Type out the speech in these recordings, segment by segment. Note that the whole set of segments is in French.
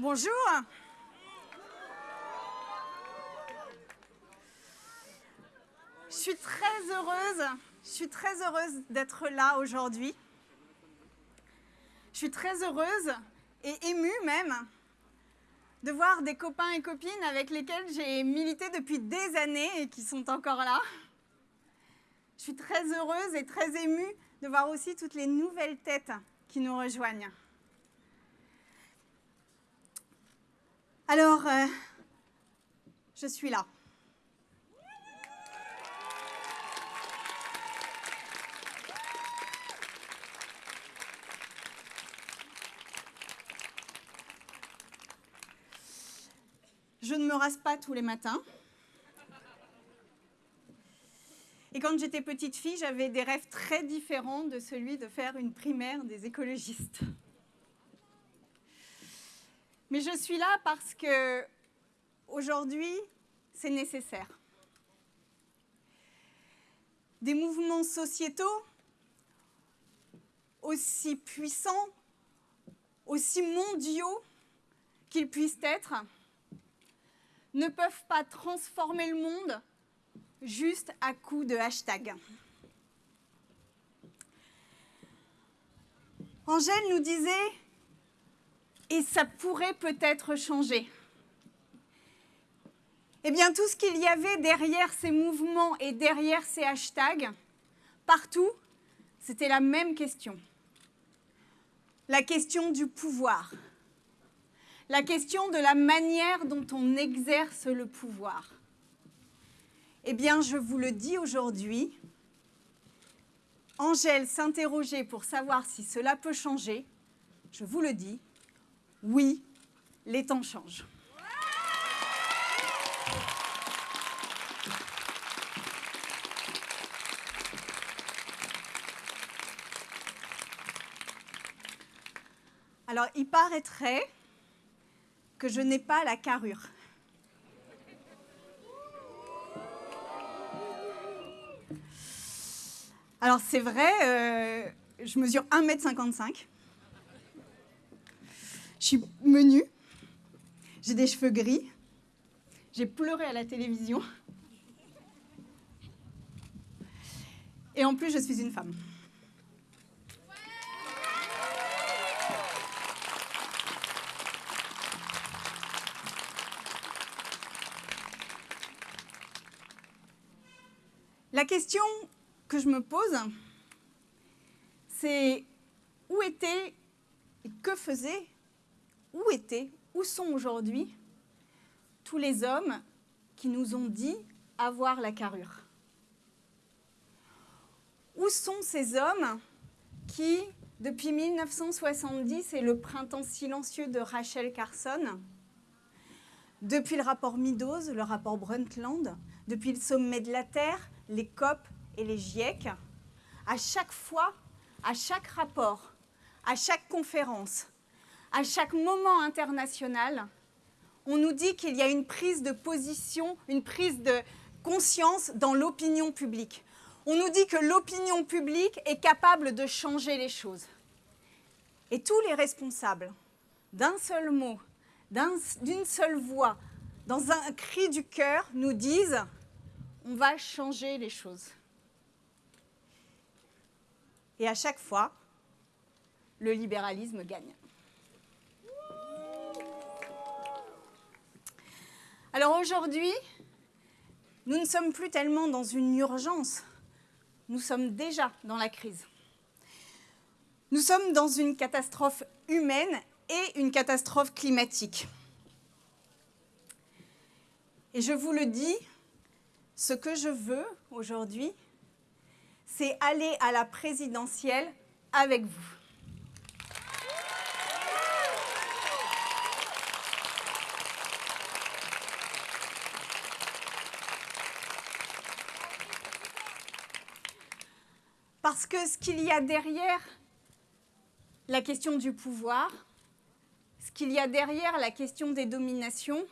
Bonjour. Je suis très heureuse, je suis très heureuse d'être là aujourd'hui. Je suis très heureuse et émue même de voir des copains et copines avec lesquels j'ai milité depuis des années et qui sont encore là. Je suis très heureuse et très émue de voir aussi toutes les nouvelles têtes qui nous rejoignent. Alors, euh, je suis là. Je ne me rase pas tous les matins. Et quand j'étais petite fille, j'avais des rêves très différents de celui de faire une primaire des écologistes. Mais je suis là parce que aujourd'hui, c'est nécessaire. Des mouvements sociétaux aussi puissants, aussi mondiaux qu'ils puissent être, ne peuvent pas transformer le monde juste à coup de hashtag. Angèle nous disait, et ça pourrait peut-être changer. Eh bien, tout ce qu'il y avait derrière ces mouvements et derrière ces hashtags, partout, c'était la même question. La question du pouvoir. La question de la manière dont on exerce le pouvoir. Eh bien, je vous le dis aujourd'hui, Angèle s'interrogeait pour savoir si cela peut changer. Je vous le dis, oui, les temps changent. Alors, il paraîtrait que je n'ai pas la carrure. Alors, c'est vrai, euh, je mesure 1m55. Je suis menue. J'ai des cheveux gris. J'ai pleuré à la télévision. Et en plus, je suis une femme. La question que je me pose, c'est où était et que faisaient, où étaient, où sont aujourd'hui tous les hommes qui nous ont dit avoir la carrure. Où sont ces hommes qui, depuis 1970 et le printemps silencieux de Rachel Carson, depuis le rapport Meadows, le rapport Brundtland, depuis le sommet de la Terre, les COP et les GIEC, à chaque fois, à chaque rapport, à chaque conférence, à chaque moment international, on nous dit qu'il y a une prise de position, une prise de conscience dans l'opinion publique. On nous dit que l'opinion publique est capable de changer les choses. Et tous les responsables, d'un seul mot, d'une seule voix, dans un cri du cœur, nous disent on va changer les choses. Et à chaque fois, le libéralisme gagne. Alors aujourd'hui, nous ne sommes plus tellement dans une urgence, nous sommes déjà dans la crise. Nous sommes dans une catastrophe humaine et une catastrophe climatique. Et je vous le dis, ce que je veux aujourd'hui, c'est aller à la présidentielle avec vous. Parce que ce qu'il y a derrière la question du pouvoir, ce qu'il y a derrière la question des dominations,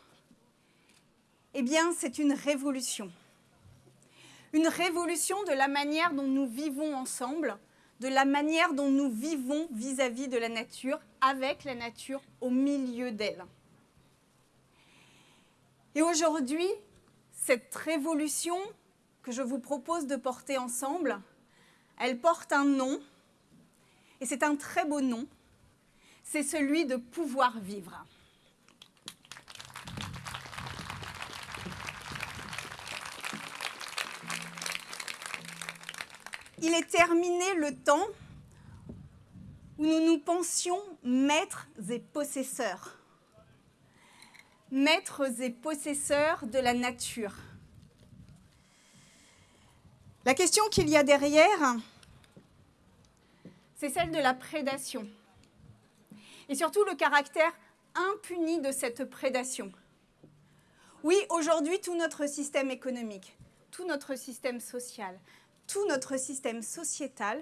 eh bien, c'est une révolution une révolution de la manière dont nous vivons ensemble, de la manière dont nous vivons vis-à-vis de la nature, avec la nature au milieu d'elle. Et aujourd'hui, cette révolution que je vous propose de porter ensemble, elle porte un nom, et c'est un très beau nom, c'est celui de pouvoir vivre. Il est terminé le temps où nous nous pensions maîtres et possesseurs. Maîtres et possesseurs de la nature. La question qu'il y a derrière, c'est celle de la prédation. Et surtout le caractère impuni de cette prédation. Oui, aujourd'hui, tout notre système économique, tout notre système social, tout notre système sociétal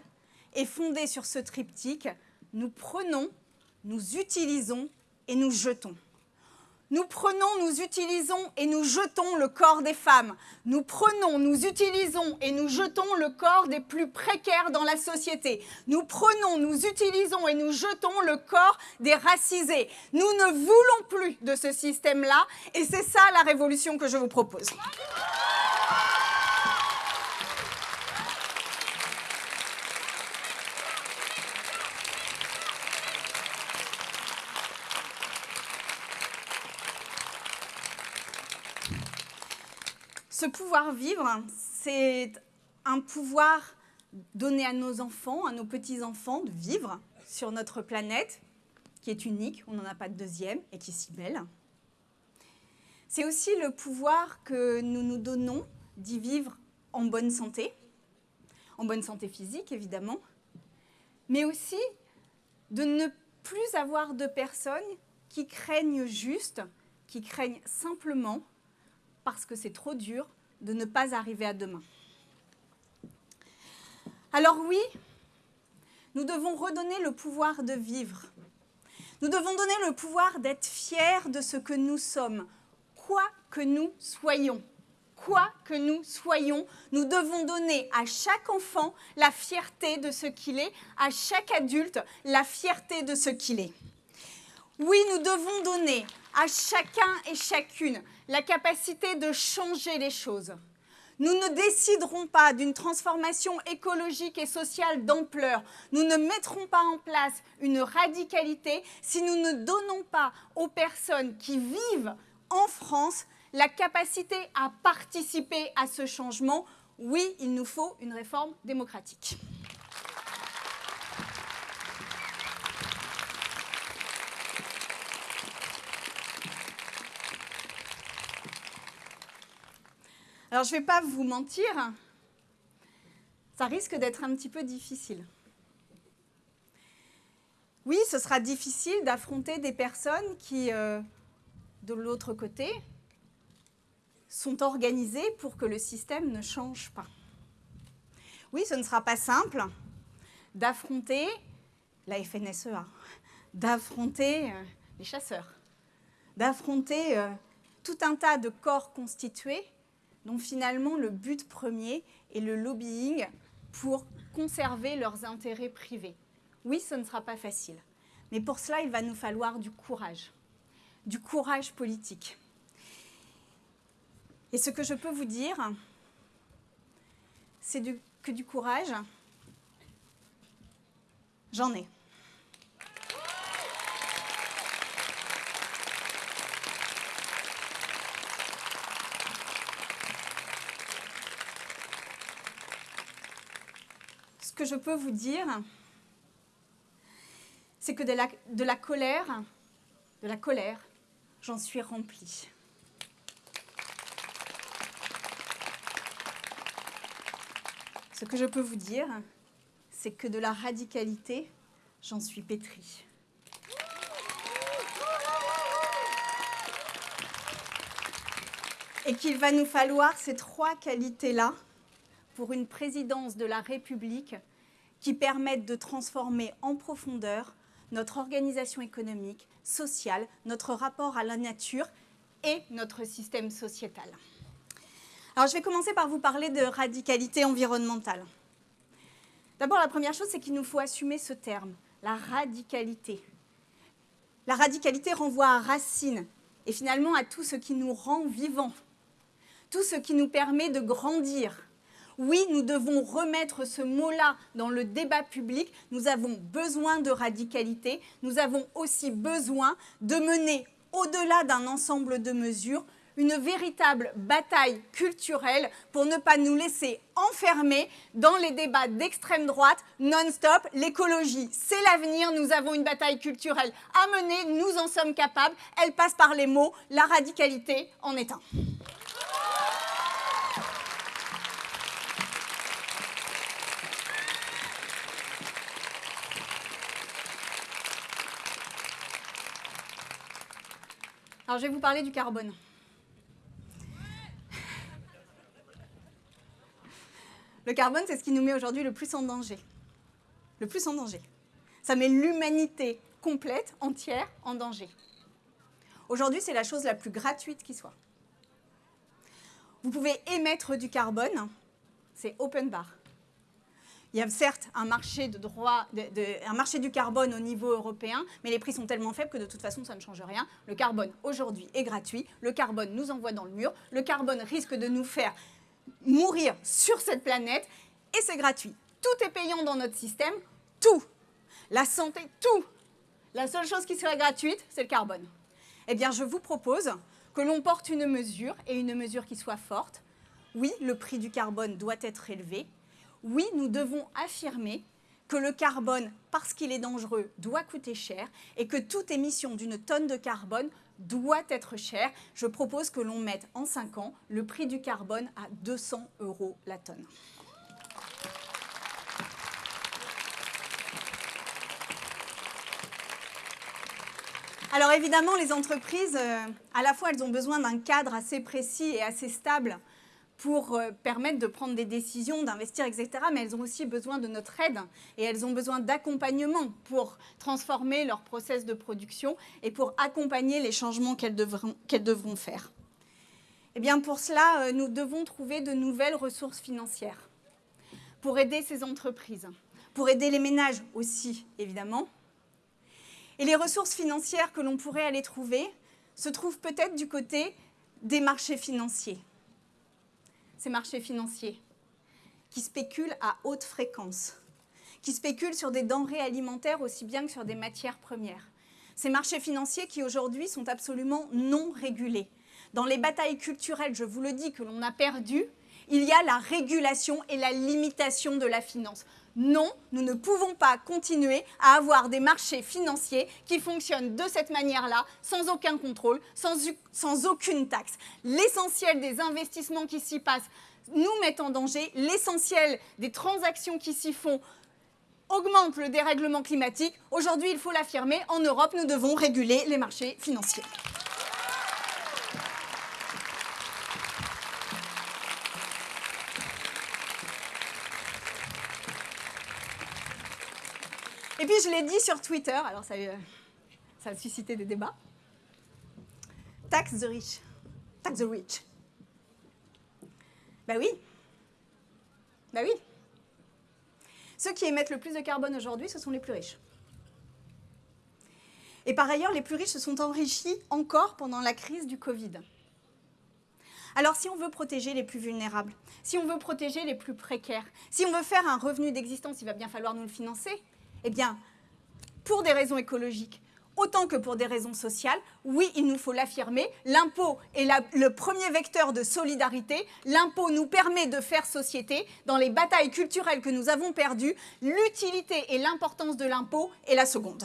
est fondé sur ce triptyque. Nous prenons, nous utilisons et nous jetons. Nous prenons, nous utilisons et nous jetons le corps des femmes. Nous prenons, nous utilisons et nous jetons le corps des plus précaires dans la société. Nous prenons, nous utilisons et nous jetons le corps des racisés. Nous ne voulons plus de ce système-là et c'est ça la révolution que je vous propose. Ce pouvoir vivre, c'est un pouvoir donné à nos enfants, à nos petits-enfants, de vivre sur notre planète, qui est unique, on n'en a pas de deuxième, et qui est si belle. C'est aussi le pouvoir que nous nous donnons d'y vivre en bonne santé, en bonne santé physique évidemment, mais aussi de ne plus avoir de personnes qui craignent juste, qui craignent simplement parce que c'est trop dur de ne pas arriver à demain. Alors oui, nous devons redonner le pouvoir de vivre. Nous devons donner le pouvoir d'être fiers de ce que nous sommes, quoi que nous soyons. Quoi que nous soyons, nous devons donner à chaque enfant la fierté de ce qu'il est, à chaque adulte la fierté de ce qu'il est. Oui, nous devons donner à chacun et chacune la capacité de changer les choses. Nous ne déciderons pas d'une transformation écologique et sociale d'ampleur. Nous ne mettrons pas en place une radicalité si nous ne donnons pas aux personnes qui vivent en France la capacité à participer à ce changement. Oui, il nous faut une réforme démocratique. Alors, je ne vais pas vous mentir, ça risque d'être un petit peu difficile. Oui, ce sera difficile d'affronter des personnes qui, euh, de l'autre côté, sont organisées pour que le système ne change pas. Oui, ce ne sera pas simple d'affronter la FNSEA, d'affronter euh, les chasseurs, d'affronter euh, tout un tas de corps constitués dont finalement le but premier est le lobbying pour conserver leurs intérêts privés. Oui, ce ne sera pas facile, mais pour cela, il va nous falloir du courage, du courage politique. Et ce que je peux vous dire, c'est que du courage, j'en ai. Que je peux vous dire, c'est que de la, de la colère, de la colère, j'en suis remplie. Ce que je peux vous dire, c'est que de la radicalité, j'en suis pétrie. Et qu'il va nous falloir ces trois qualités-là pour une présidence de la République qui permette de transformer en profondeur notre organisation économique, sociale, notre rapport à la nature et notre système sociétal. Alors, je vais commencer par vous parler de radicalité environnementale. D'abord, la première chose, c'est qu'il nous faut assumer ce terme, la radicalité. La radicalité renvoie à racine, et finalement à tout ce qui nous rend vivants, tout ce qui nous permet de grandir. Oui, nous devons remettre ce mot-là dans le débat public. Nous avons besoin de radicalité. Nous avons aussi besoin de mener, au-delà d'un ensemble de mesures, une véritable bataille culturelle pour ne pas nous laisser enfermer dans les débats d'extrême droite non-stop. L'écologie, c'est l'avenir. Nous avons une bataille culturelle à mener. Nous en sommes capables. Elle passe par les mots. La radicalité en est un. Alors, je vais vous parler du carbone. Le carbone, c'est ce qui nous met aujourd'hui le plus en danger. Le plus en danger. Ça met l'humanité complète, entière, en danger. Aujourd'hui, c'est la chose la plus gratuite qui soit. Vous pouvez émettre du carbone, c'est open bar. Il y a certes un marché, du carbone au niveau européen, mais les prix sont tellement faibles que de toute façon, ça ne change rien. Le carbone, aujourd'hui, est gratuit. Le carbone nous envoie dans le mur. Le carbone risque de nous faire mourir sur cette planète et c'est gratuit. Tout est payant dans notre système, tout. La santé, tout. La seule chose qui serait gratuite, c'est le carbone. Eh bien, je vous propose que l'on porte une mesure, et une mesure qui soit forte. Oui, le prix du carbone doit être élevé. Oui, nous devons affirmer que le carbone, parce qu'il est dangereux, doit coûter cher et que toute émission d'une tonne de carbone doit être cher. Je propose que l'on mette en 5 ans le prix du carbone à 200 euros la tonne. Alors évidemment, les entreprises, euh, à la fois, elles ont besoin d'un cadre assez précis et assez stable pour euh, permettre de prendre des décisions, d'investir, etc. Mais elles ont aussi besoin de notre aide et elles ont besoin d'accompagnement pour transformer leur process de production et pour accompagner les changements qu'elles devront, faire. Et eh bien pour cela, euh, nous devons trouver de nouvelles ressources financières pour aider ces entreprises, pour aider les ménages aussi, évidemment. Et les ressources financières que l'on pourrait aller trouver se trouvent peut-être du côté des marchés financiers ces marchés financiers qui spéculent à haute fréquence, qui spéculent sur des denrées alimentaires aussi bien que sur des matières premières. Ces marchés financiers qui aujourd'hui sont absolument non régulés. Dans les batailles culturelles, je vous le dis, que l'on a perdu, il y a la régulation et la limitation de la finance. Non, nous ne pouvons pas continuer à avoir des marchés financiers qui fonctionnent de cette manière-là, sans aucun contrôle, sans, aucune taxe. L'essentiel des investissements qui s'y passent nous met en danger, l'essentiel des transactions qui s'y font augmente le dérèglement climatique. Aujourd'hui, il faut l'affirmer, en Europe, nous devons réguler les marchés financiers. Et puis je l'ai dit sur Twitter, alors ça, euh, ça a suscité des débats. Tax the rich. Tax the rich. Ben oui. Ben oui. Ceux qui émettent le plus de carbone aujourd'hui, ce sont les plus riches. Et par ailleurs, les plus riches se sont enrichis encore pendant la crise du Covid. Alors si on veut protéger les plus vulnérables, si on veut protéger les plus précaires, si on veut faire un revenu d'existence, il va bien falloir nous le financer. Eh bien, pour des raisons écologiques, autant que pour des raisons sociales, oui, il nous faut l'affirmer, l'impôt est le premier vecteur de solidarité, l'impôt nous permet de faire société, dans les batailles culturelles que nous avons perdues, l'utilité et l'importance de l'impôt est la seconde.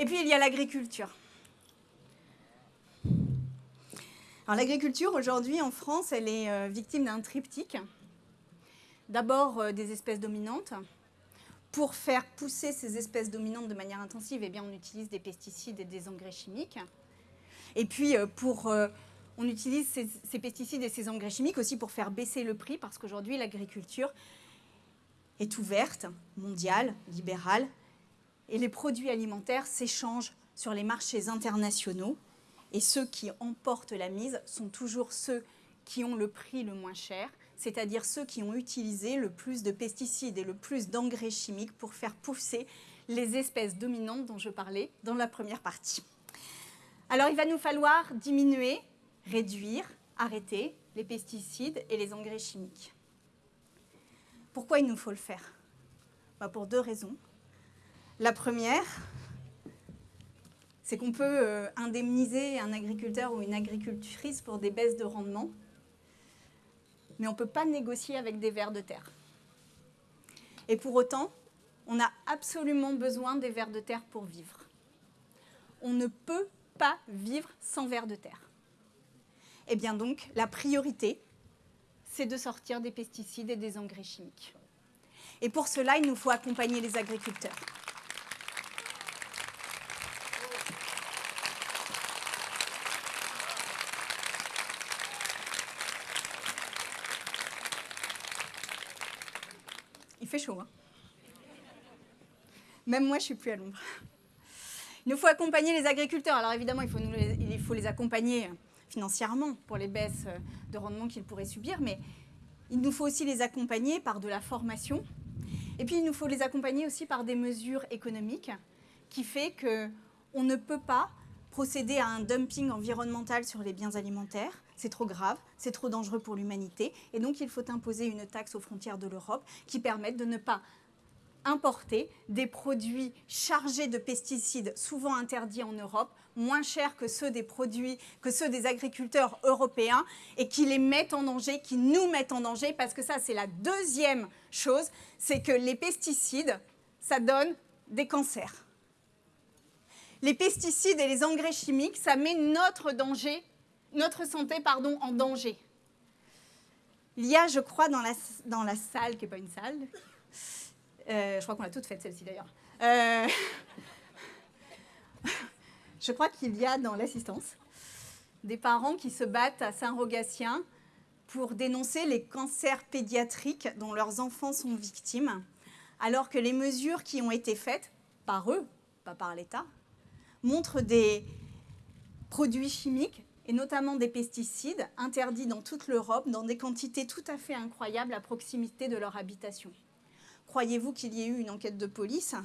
Et puis il y a l'agriculture. L'agriculture aujourd'hui en France, elle est euh, victime d'un triptyque. D'abord euh, des espèces dominantes. Pour faire pousser ces espèces dominantes de manière intensive, eh bien, on utilise des pesticides et des engrais chimiques. Et puis euh, pour, on utilise ces, ces, pesticides et ces engrais chimiques aussi pour faire baisser le prix parce qu'aujourd'hui l'agriculture est ouverte, mondiale, libérale, et les produits alimentaires s'échangent sur les marchés internationaux et ceux qui emportent la mise sont toujours ceux qui ont le prix le moins cher. c'est-à-dire ceux qui ont utilisé le plus de pesticides et le plus d'engrais chimiques pour faire pousser les espèces dominantes dont je parlais dans la première partie. Alors il va nous falloir diminuer, réduire, arrêter les pesticides et les engrais chimiques. Pourquoi il nous faut le faire? Bah, Pour deux raisons. La première, c'est qu'on peut euh, indemniser un agriculteur ou une agricultrice pour des baisses de rendement, mais on ne peut pas négocier avec des vers de terre. Et pour autant, on a absolument besoin des vers de terre pour vivre. On ne peut pas vivre sans vers de terre. Et eh bien donc, la priorité, c'est de sortir des pesticides et des engrais chimiques. Et pour cela, il nous faut accompagner les agriculteurs. Fait chaud. Hein. Même moi, je suis plus à l'ombre. Il nous faut accompagner les agriculteurs. Alors évidemment, il faut, les, il faut les accompagner financièrement pour les baisses de rendement qu'ils pourraient subir, mais il nous faut aussi les accompagner par de la formation. Et puis, il nous faut les accompagner aussi par des mesures économiques qui fait qu'on ne peut pas procéder à un dumping environnemental sur les biens alimentaires. C'est trop grave, c'est trop dangereux pour l'humanité. Et donc, il faut imposer une taxe aux frontières de l'Europe qui permette de ne pas importer des produits chargés de pesticides, souvent interdits en Europe, moins chers que ceux des agriculteurs européens, et qui les mettent en danger, qui nous mettent en danger, parce que ça, c'est la deuxième chose, c'est que les pesticides, ça donne des cancers les pesticides et les engrais chimiques, ça met notre, danger, notre santé pardon, en danger. Il y a, je crois, dans la, dans la salle, qui n'est pas une salle, euh, je crois qu'on l'a toute faite celle-ci d'ailleurs, euh, je crois qu'il y a dans l'assistance des parents qui se battent à Saint-Rogatien pour dénoncer les cancers pédiatriques dont leurs enfants sont victimes, alors que les mesures qui ont été faites par eux, pas par l'État, montrent des produits chimiques et notamment des pesticides interdits dans toute l'Europe dans des quantités tout à fait incroyables à proximité de leur habitation. Croyez-vous qu'il y ait eu une enquête de police?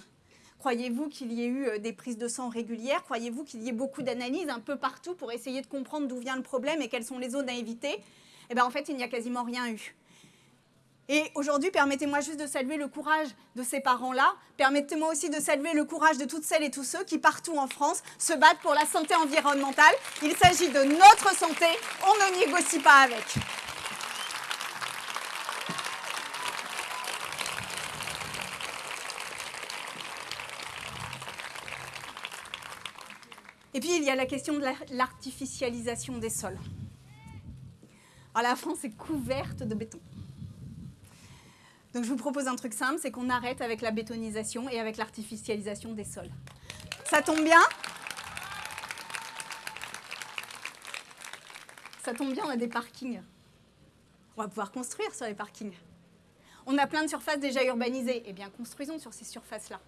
Croyez-vous qu'il y ait eu euh, des prises de sang régulières? Croyez-vous qu'il y ait beaucoup d'analyses un peu partout pour essayer de comprendre d'où vient le problème et quelles sont les zones à éviter? Eh bien, en fait, il n'y a quasiment rien eu. Et aujourd'hui, permettez-moi juste de saluer le courage de ces parents-là. Permettez-moi aussi de saluer le courage de toutes celles et tous ceux qui, partout en France, se battent pour la santé environnementale. Il s'agit de notre santé, on ne négocie pas avec. Et puis, il y a la question de l'artificialisation des sols. Alors, la France est couverte de béton. Donc je vous propose un truc simple, c'est qu'on arrête avec la bétonisation et avec l'artificialisation des sols. Ça tombe bien? Ça tombe bien, on a des parkings. On va pouvoir construire sur les parkings. On a plein de surfaces déjà urbanisées. Eh bien, construisons sur ces surfaces-là.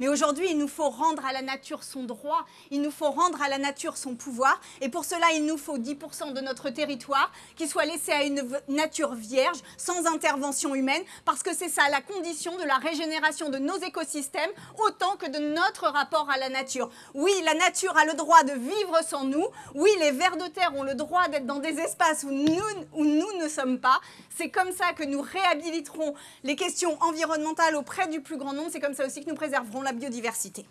Mais aujourd'hui, il nous faut rendre à la nature son droit, il nous faut rendre à la nature son pouvoir. Et pour cela, il nous faut 10% de notre territoire qui soit laissé à une nature vierge, sans intervention humaine, parce que c'est ça la condition de la régénération de nos écosystèmes, autant que de notre rapport à la nature. Oui, la nature a le droit de vivre sans nous. Oui, les vers de terre ont le droit d'être dans des espaces où nous, où nous ne sommes pas. C'est comme ça que nous réhabiliterons les questions environnementales auprès du plus grand nombre. C'est comme ça aussi que nous préserverons la biodiversité.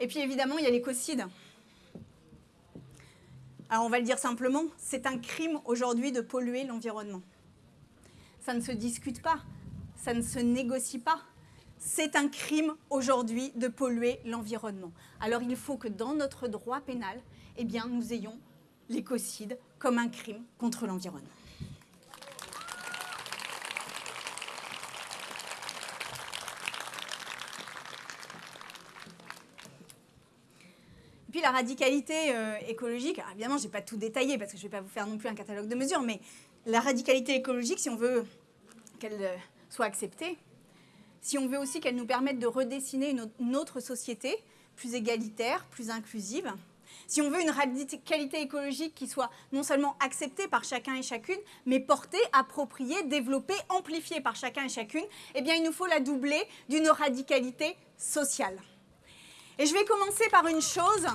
Et puis évidemment, il y a l'écocide. Alors on va le dire simplement, c'est un crime aujourd'hui de polluer l'environnement. Ça ne se discute pas, ça ne se négocie pas c'est un crime aujourd'hui de polluer l'environnement. Alors il faut que dans notre droit pénal, eh bien, nous ayons l'écocide comme un crime contre l'environnement. puis la radicalité euh, écologique, évidemment je n'ai pas tout détaillé parce que je ne vais pas vous faire non plus un catalogue de mesures, mais la radicalité écologique, si on veut qu'elle euh, soit acceptée, si on veut aussi qu'elles nous permettent de redessiner une autre société plus égalitaire, plus inclusive, si on veut une radicalité écologique qui soit non seulement acceptée par chacun et chacune, mais portée, appropriée, développée, amplifiée par chacun et chacune, eh bien, il nous faut la doubler d'une radicalité sociale. Et je vais commencer par une chose,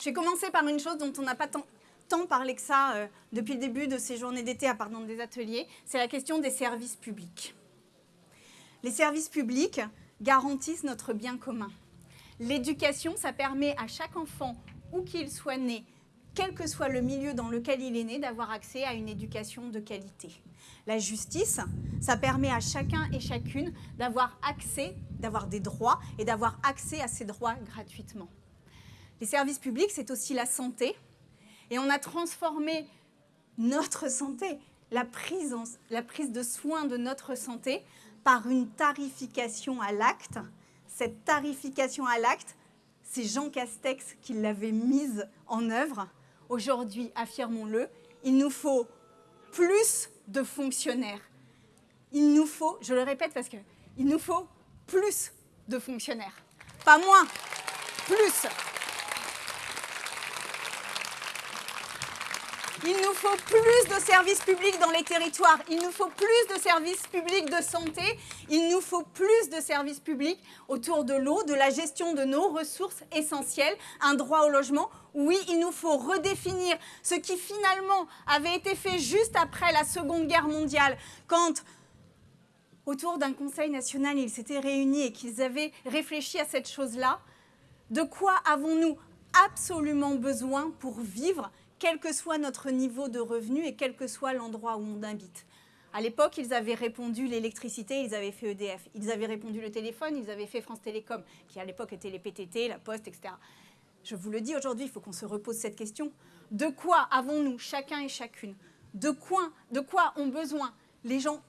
je vais commencer par une chose dont on n'a pas tant, parlé que ça euh, depuis le début de ces journées d'été à part dans des ateliers, c'est la question des services publics. Les services publics garantissent notre bien commun. L'éducation, ça permet à chaque enfant, où qu'il soit né, quel que soit le milieu dans lequel il est né, d'avoir accès à une éducation de qualité. La justice, ça permet à chacun et chacune d'avoir accès, d'avoir des droits et d'avoir accès à ces droits gratuitement. Les services publics, c'est aussi la santé. Et on a transformé notre santé, la prise, la prise de soins de notre santé, par une tarification à l'acte cette tarification à l'acte, c'est Jean Castex qui l'avait mise en œuvre. Aujourd'hui, affirmons-le, il nous faut plus de fonctionnaires. Il nous faut, je le répète parce qu'il nous faut plus de fonctionnaires. Pas moins, plus. Il nous faut plus de services publics dans les territoires. Il nous faut plus de services publics de santé. Il nous faut plus de services publics autour de l'eau, de la gestion de nos ressources essentielles, un droit au logement. Oui, il nous faut redéfinir ce qui finalement avait été fait juste après la Seconde Guerre mondiale, quand autour d'un Conseil national, ils s'étaient réunis et qu'ils avaient réfléchi à cette chose-là. De quoi avons-nous absolument besoin pour vivre quel que soit notre niveau de revenu et quel que soit l'endroit où on habite. À l'époque, ils avaient répondu l'électricité, ils avaient fait EDF. Ils avaient répondu le téléphone, ils avaient fait France Télécom, qui à l'époque était les PTT, la Poste, etc. Je vous le dis aujourd'hui, il faut qu'on se repose cette question. De quoi avons-nous, chacun et chacune? De quoi, de quoi ont besoin les gens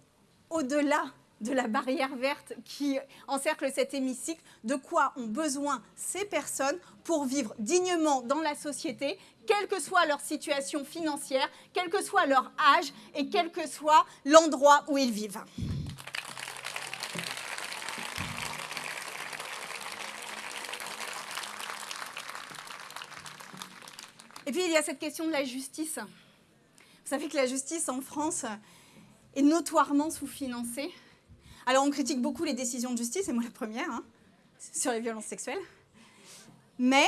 au-delà de la barrière verte qui encercle cet hémicycle, de quoi ont besoin ces personnes pour vivre dignement dans la société, quelle que soit leur situation financière, quel que soit leur âge et quel que soit l'endroit où ils vivent. Et puis il y a cette question de la justice. Vous savez que la justice en France est notoirement sous-financée. Alors on critique beaucoup les décisions de justice, et moi la première, hein, sur les violences sexuelles. Mais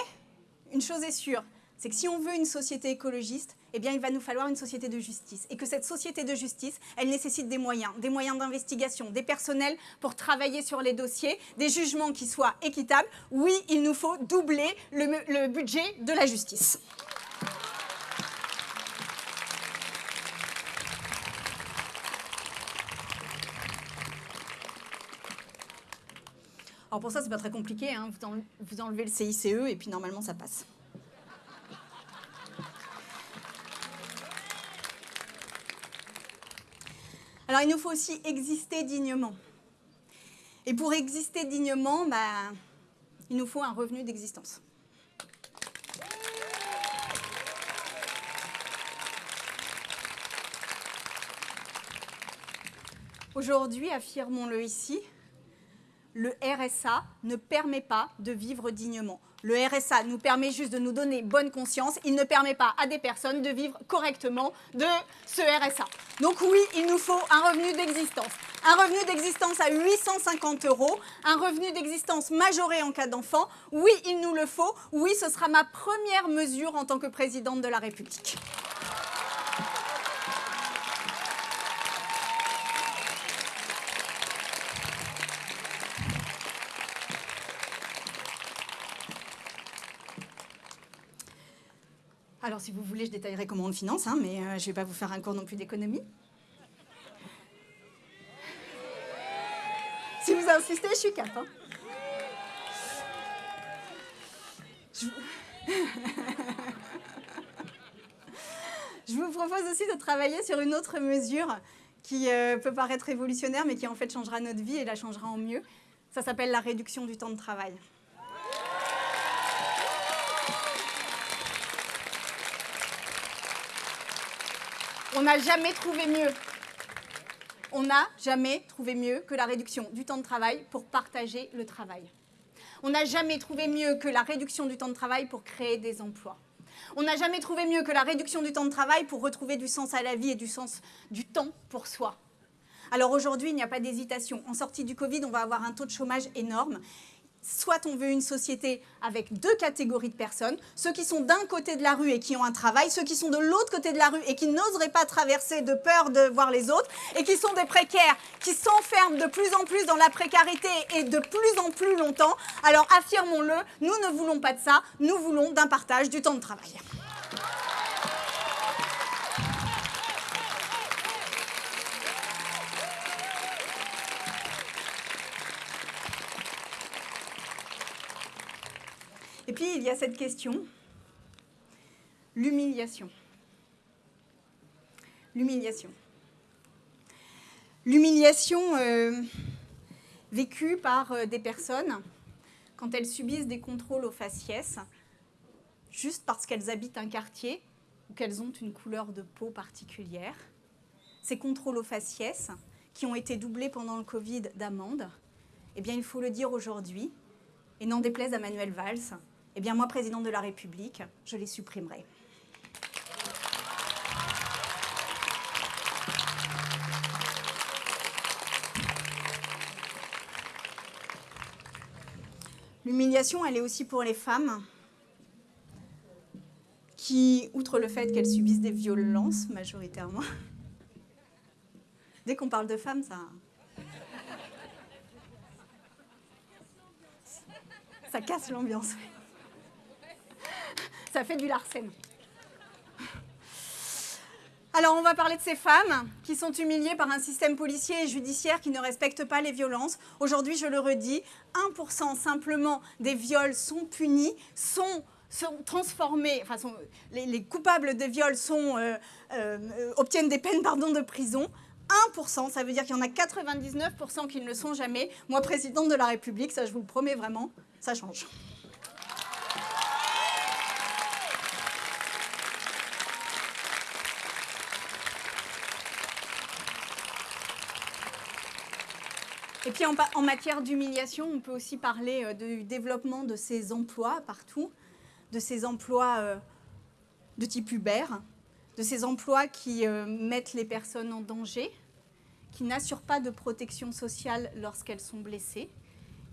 une chose est sûre, c'est que si on veut une société écologiste, eh bien, il va nous falloir une société de justice. Et que cette société de justice, elle nécessite des moyens, des moyens d'investigation, des personnels pour travailler sur les dossiers, des jugements qui soient équitables. Oui, il nous faut doubler le, le budget de la justice. Alors pour ça, c'est pas très compliqué. Hein. Vous enlevez le CICE et puis normalement, ça passe. Alors, il nous faut aussi exister dignement. Et pour exister dignement, bah, il nous faut un revenu d'existence. Aujourd'hui, affirmons-le ici, le RSA ne permet pas de vivre dignement. Le RSA nous permet juste de nous donner bonne conscience. Il ne permet pas à des personnes de vivre correctement de ce RSA. Donc oui, il nous faut un revenu d'existence. Un revenu d'existence à 850 euros, un revenu d'existence majoré en cas d'enfant. Oui, il nous le faut. Oui, ce sera ma première mesure en tant que présidente de la République. Alors, si vous voulez, je détaillerai comment on finance, hein, mais euh, je ne vais pas vous faire un cours non plus d'économie. Si vous insistez, je suis cap. Hein. Je... vous propose aussi de travailler sur une autre mesure qui euh, peut paraître révolutionnaire, mais qui en fait changera notre vie et la changera en mieux. Ça s'appelle la réduction du temps de travail. On n'a jamais trouvé mieux. Que la réduction du temps de travail pour partager le travail. On n'a jamais trouvé mieux que la réduction du temps de travail pour créer des emplois. On n'a jamais trouvé mieux que la réduction du temps de travail pour retrouver du sens à la vie et du sens du temps pour soi. Alors aujourd'hui, il n'y a pas d'hésitation. En sortie du Covid, on va avoir un taux de chômage énorme soit on veut une société avec deux catégories de personnes, ceux qui sont d'un côté de la rue et qui ont un travail, ceux qui sont de l'autre côté de la rue et qui n'oseraient pas traverser de peur de voir les autres, et qui sont des précaires, qui s'enferment de plus en plus dans la précarité et de plus en plus longtemps. Alors affirmons-le, nous ne voulons pas de ça, nous voulons d'un partage du temps de travail. Et puis, il y a cette question, l'humiliation. L'humiliation. L'humiliation euh, vécue par euh, des personnes quand elles subissent des contrôles aux faciès, juste parce qu'elles habitent un quartier ou qu'elles ont une couleur de peau particulière. Ces contrôles aux faciès, qui ont été doublés pendant le Covid d'amendes, eh bien, il faut le dire aujourd'hui, et n'en déplaise à Manuel Valls, eh bien moi, présidente de la République, je les supprimerai. L'humiliation, elle est aussi pour les femmes qui, outre le fait qu'elles subissent des violences majoritairement, dès qu'on parle de femmes, ça... Ça casse l'ambiance ça fait du larcène. Alors, on va parler de ces femmes qui sont humiliées par un système policier et judiciaire qui ne respecte pas les violences. Aujourd'hui, je le redis, 1% simplement des viols sont punis, sont, transformés, enfin, les, coupables de viols euh, euh, obtiennent des peines de prison. 1%, ça veut dire qu'il y en a 99% qui ne le sont jamais. Moi, présidente de la République, ça je vous le promets vraiment, ça change. Et puis en, matière d'humiliation, on peut aussi parler euh, du développement de ces emplois partout, de ces emplois euh, de type Uber, de ces emplois qui euh, mettent les personnes en danger, qui n'assurent pas de protection sociale lorsqu'elles sont blessées,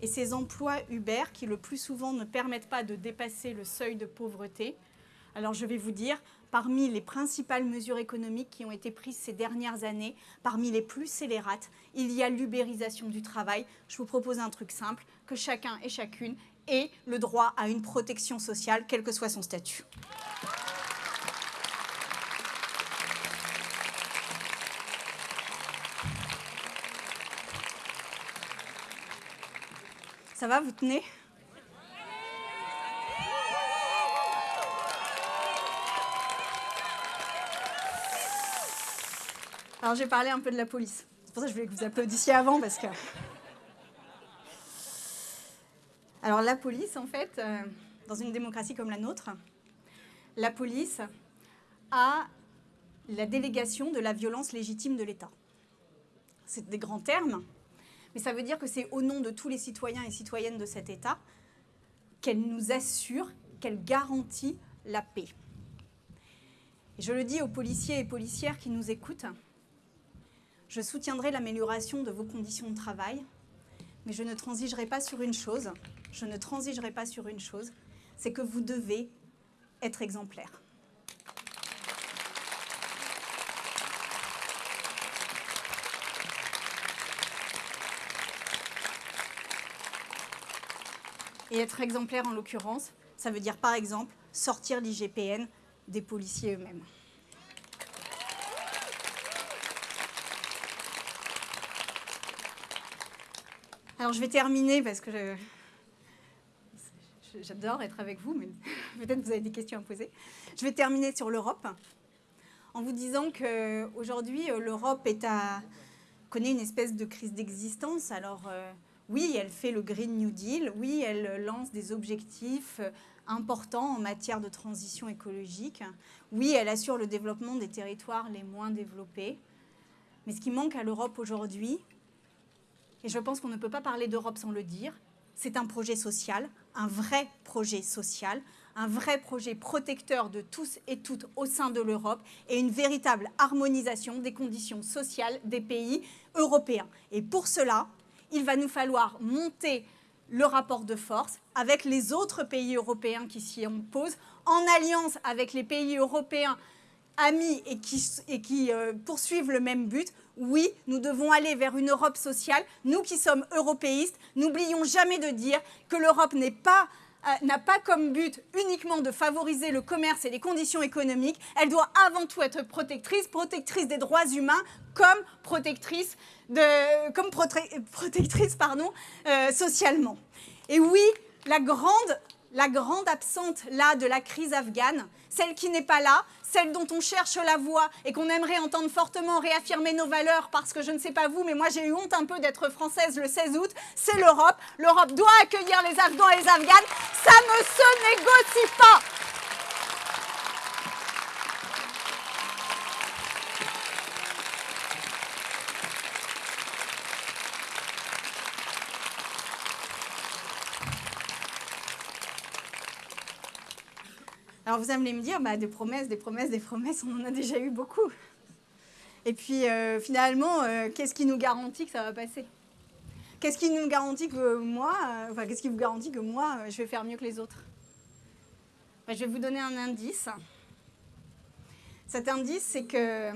et ces emplois Uber qui le plus souvent ne permettent pas de dépasser le seuil de pauvreté. Alors je vais vous dire, parmi les principales mesures économiques qui ont été prises ces dernières années, parmi les plus scélérates, il y a l'ubérisation du travail. Je vous propose un truc simple, que chacun et chacune ait le droit à une protection sociale, quel que soit son statut. Ça va, vous tenez? Alors j'ai parlé un peu de la police. C'est pour ça que je voulais que vous applaudissiez avant parce que... Alors la police, en fait, euh, dans une démocratie comme la nôtre, la police a la délégation de la violence légitime de l'État. C'est des grands termes, mais ça veut dire que c'est au nom de tous les citoyens et citoyennes de cet État qu'elle nous assure, qu'elle garantit la paix. Je le dis aux policiers et policières qui nous écoutent, je soutiendrai l'amélioration de vos conditions de travail, mais je ne transigerai pas sur une chose, je ne transigerai pas sur une chose, c'est que vous devez être exemplaire. Et être exemplaire en l'occurrence, ça veut dire par exemple sortir l'IGPN des policiers eux-mêmes. Alors je vais terminer parce que j'adore être avec vous, mais peut-être vous avez des questions à poser. Je vais terminer sur l'Europe en vous disant qu'aujourd'hui, euh, l'Europe connaît une espèce de crise d'existence. Alors euh, oui, elle fait le Green New Deal, oui, elle lance des objectifs euh, importants en matière de transition écologique, oui, elle assure le développement des territoires les moins développés, Mais ce qui manque à l'Europe aujourd'hui, et je pense qu'on ne peut pas parler d'Europe sans le dire, c'est un projet social, un vrai projet social, un vrai projet protecteur de tous et toutes au sein de l'Europe et une véritable harmonisation des conditions sociales des pays européens. Et pour cela, il va nous falloir monter le rapport de force avec les autres pays européens qui s'y opposent, en alliance avec les pays européens amis et qui, euh, poursuivent le même but. Oui, nous devons aller vers une Europe sociale. Nous qui sommes européistes, n'oublions jamais de dire que l'Europe euh, n'a pas comme but uniquement de favoriser le commerce et les conditions économiques, elle doit avant tout être protectrice, protectrice des droits humains comme protectrice, comme protectrice pardon, euh, socialement. Et oui, la grande, la grande absente là de la crise afghane, celle qui n'est pas là, celle dont on cherche la voix et qu'on aimerait entendre fortement réaffirmer nos valeurs parce que je ne sais pas vous, mais moi j'ai eu honte un peu d'être française le 16 août, c'est l'Europe. L'Europe doit accueillir les Afghans et les Afghanes. Ça ne se négocie pas. Alors vous allez me dire, bah, des promesses, des promesses, des promesses, on en a déjà eu beaucoup. Et puis euh, finalement, euh, qu'est-ce qui nous garantit que ça va passer? Qu'est-ce qui nous garantit que moi, euh, qu'est-ce qui vous garantit que moi, je vais faire mieux que les autres? Bah, Je vais vous donner un indice. Cet indice, c'est que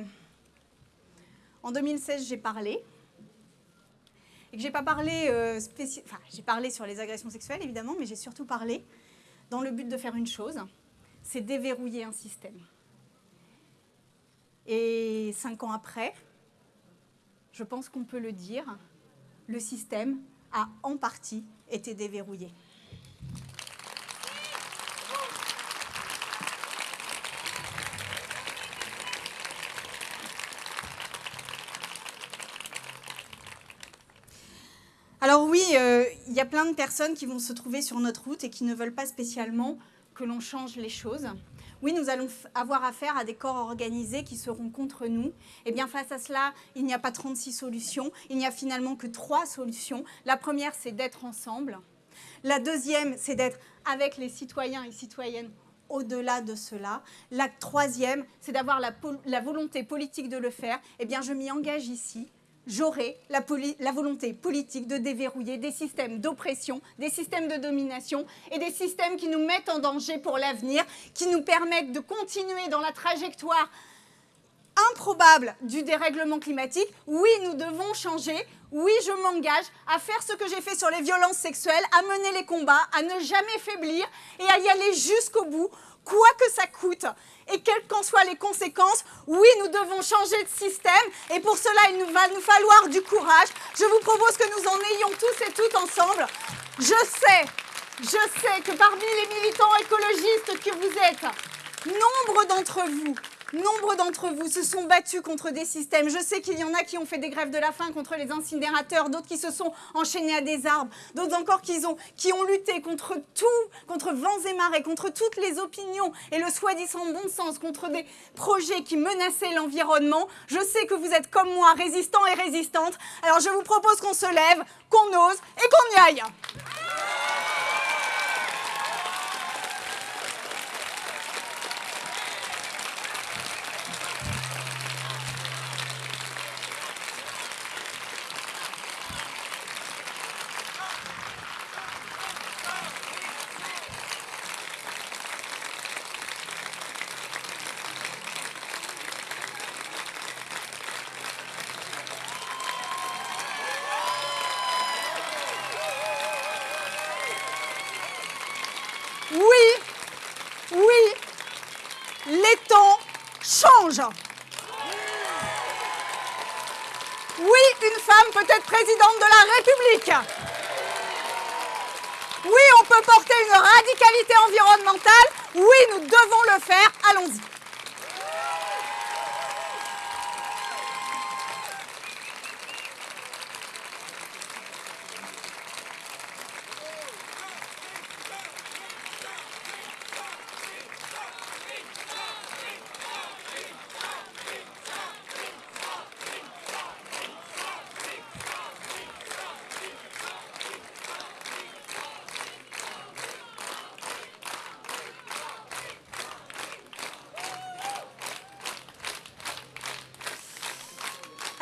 en 2016, j'ai parlé. Et que j'ai pas parlé, enfin, j'ai parlé sur les agressions sexuelles évidemment, mais j'ai surtout parlé dans le but de faire une chose, c'est déverrouiller un système. Et cinq ans après, je pense qu'on peut le dire, le système a en partie été déverrouillé. Alors oui, euh, il y a plein de personnes qui vont se trouver sur notre route et qui ne veulent pas spécialement que l'on change les choses. Oui, nous allons avoir affaire à des corps organisés qui seront contre nous. Et eh bien, face à cela, il n'y a pas 36 solutions. Il n'y a finalement que trois solutions. La première, c'est d'être ensemble. La deuxième, c'est d'être avec les citoyens et citoyennes au-delà de cela. La troisième, c'est d'avoir la, la, volonté politique de le faire. Eh bien, je m'y engage ici j'aurai la, volonté politique de déverrouiller des systèmes d'oppression, des systèmes de domination et des systèmes qui nous mettent en danger pour l'avenir, qui nous permettent de continuer dans la trajectoire improbable du dérèglement climatique. Oui, nous devons changer. Oui, je m'engage à faire ce que j'ai fait sur les violences sexuelles, à mener les combats, à ne jamais faiblir et à y aller jusqu'au bout, quoi que ça coûte et quelles qu'en soient les conséquences, oui, nous devons changer de système et pour cela, il nous va nous falloir du courage. Je vous propose que nous en ayons tous et toutes ensemble. Je sais, je sais que parmi les militants écologistes que vous êtes, nombre d'entre vous Nombre d'entre vous se sont battus contre des systèmes. Je sais qu'il y en a qui ont fait des grèves de la faim contre les incinérateurs, d'autres qui se sont enchaînés à des arbres, d'autres encore qui ont, qui ont lutté contre tout, contre vents et marées, contre toutes les opinions et le soi-disant bon sens, contre des projets qui menaçaient l'environnement. Je sais que vous êtes comme moi, résistants et résistantes. Alors je vous propose qu'on se lève, qu'on ose et qu'on y aille. République. Oui, on peut porter une radicalité environnementale. Oui, nous devons le faire. Allons-y.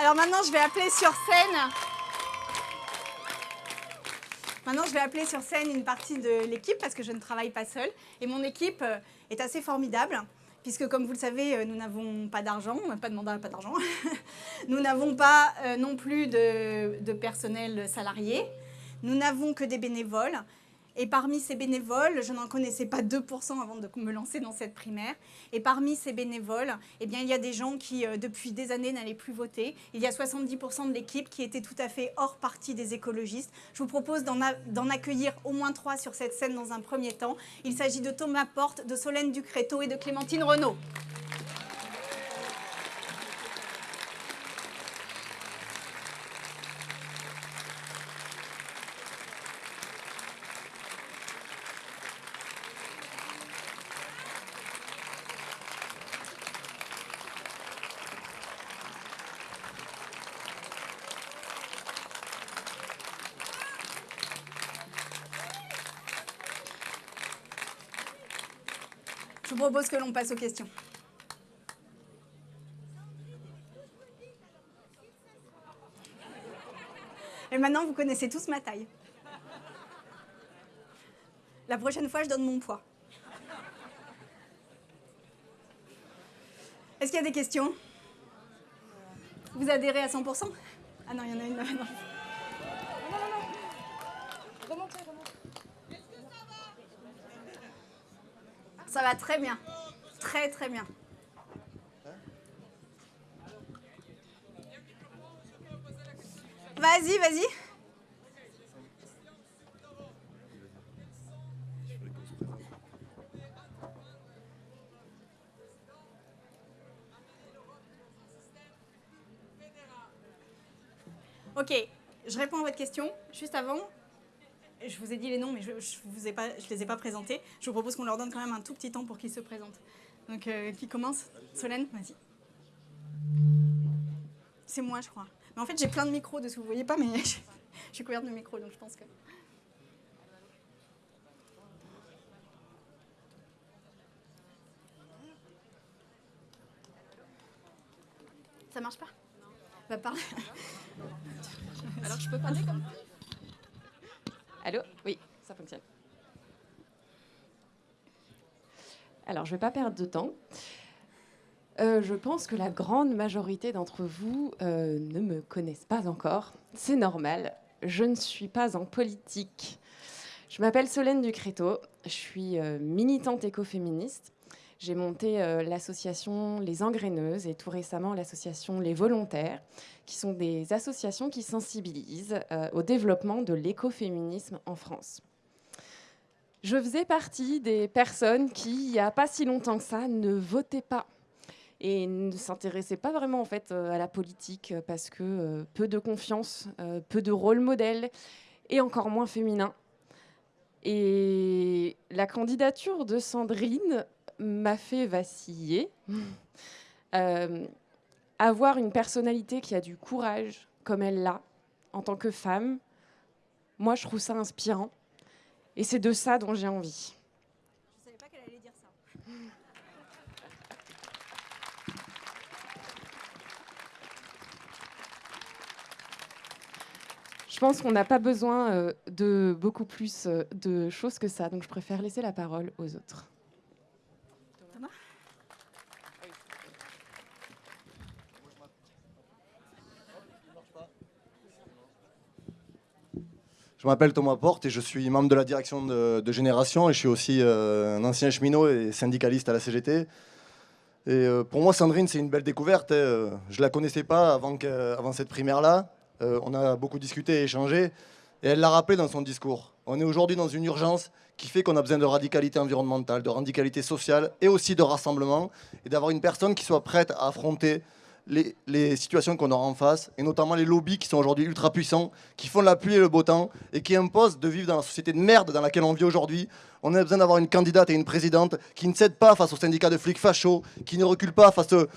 Alors maintenant, je vais appeler sur scène. Maintenant, je vais appeler sur scène une partie de l'équipe parce que je ne travaille pas seule. Et mon équipe euh, est assez formidable puisque comme vous le savez, euh, nous n'avons pas d'argent, pas de mandat, pas d'argent. nous n'avons pas euh, non plus de personnel salarié. Nous n'avons que des bénévoles. Et parmi ces bénévoles, je n'en connaissais pas 2% avant de me lancer dans cette primaire. Et parmi ces bénévoles, eh bien, il y a des gens qui, euh, depuis des années, n'allaient plus voter. Il y a 70% de l'équipe qui était tout à fait hors partie des écologistes. Je vous propose d'en accueillir au moins trois sur cette scène dans un premier temps. Il s'agit de Thomas Porte, de Solène Ducréto et de Clémentine Renaud. Je vous propose que l'on passe aux questions. Et maintenant, vous connaissez tous ma taille. La prochaine fois, je donne mon poids. Est-ce qu'il y a des questions? Vous adhérez à 100% Ah non, il y en a une. Non, non, non. Remontez, remontez. Ça va très bien. Très, très bien. Vas-y, vas-y. Ok, je réponds à votre question. Juste avant, je vous ai dit les noms, mais je ne les ai pas présentés. Je vous propose qu'on leur donne quand même un tout petit temps pour qu'ils se présentent. Donc, euh, qui commence Solène, vas-y. C'est moi, je crois. Mais en fait, j'ai plein de micros dessus, vous voyez pas, mais je, suis couverte de micros, donc je pense que... Ça marche pas? Bah, parler. Alors, je peux parler comme Allô? Oui, ça fonctionne. Alors, je ne vais pas perdre de temps. Euh, je pense que la grande majorité d'entre vous euh, ne me connaissent pas encore. C'est normal. Je ne suis pas en politique. Je m'appelle Solène Ducréto. Je suis euh, militante écoféministe. J'ai monté l'association Les Engraineuses et tout récemment l'association Les Volontaires, qui sont des associations qui sensibilisent au développement de l'écoféminisme en France. Je faisais partie des personnes qui, il n'y a pas si longtemps que ça, ne votaient pas et ne s'intéressait pas vraiment en fait euh, à la politique euh, parce que euh, peu de confiance, peu de rôle modèle et encore moins féminin. Et la candidature de Sandrine m'a fait vaciller. avoir une personnalité qui a du courage comme elle l'a en tant que femme, moi je trouve ça inspirant. Et c'est de ça dont j'ai envie. Je pense qu'on n'a pas besoin euh, de beaucoup plus euh, de choses que ça, donc je préfère laisser la parole aux autres. Je m'appelle Thomas Porte et je suis membre de la direction de, Génération et je suis aussi euh, un ancien cheminot et syndicaliste à la CGT. Et pour moi, Sandrine, c'est une belle découverte. Hein. Je ne la connaissais pas avant, avant cette primaire-là. Euh, on a beaucoup discuté et échangé, et elle l'a rappelé dans son discours. On est aujourd'hui dans une urgence qui fait qu'on a besoin de radicalité environnementale, de radicalité sociale et aussi de rassemblement, et d'avoir une personne qui soit prête à affronter les, situations qu'on aura en face, et notamment les lobbies qui sont aujourd'hui ultra puissants, qui font la pluie et le beau temps, et qui imposent de vivre dans la société de merde dans laquelle on vit aujourd'hui, On a besoin d'avoir une candidate et une présidente qui ne cède pas face aux syndicats de flics fachos, qui ne recule pas face au,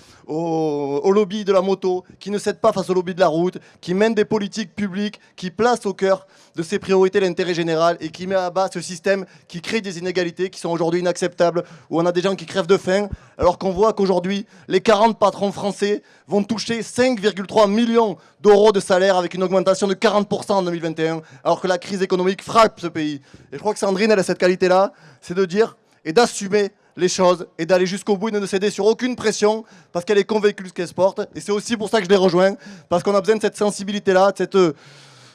au, lobby de la moto, qui ne cède pas face au lobby de la route, qui mène des politiques publiques, qui place au cœur de ses priorités l'intérêt général et qui met à bas ce système qui crée des inégalités qui sont aujourd'hui inacceptables, où on a des gens qui crèvent de faim, alors qu'on voit qu'aujourd'hui, les 40 patrons français vont toucher 5,3 millions d'euros de salaire avec une augmentation de 40% en 2021, alors que la crise économique frappe ce pays. Et je crois que Sandrine, elle a cette qualité-là, c'est de dire et d'assumer les choses et d'aller jusqu'au bout et de ne céder sur aucune pression parce qu'elle est convaincue de ce qu'elle porte. Et c'est aussi pour ça que je les rejoins, parce qu'on a besoin de cette sensibilité-là, de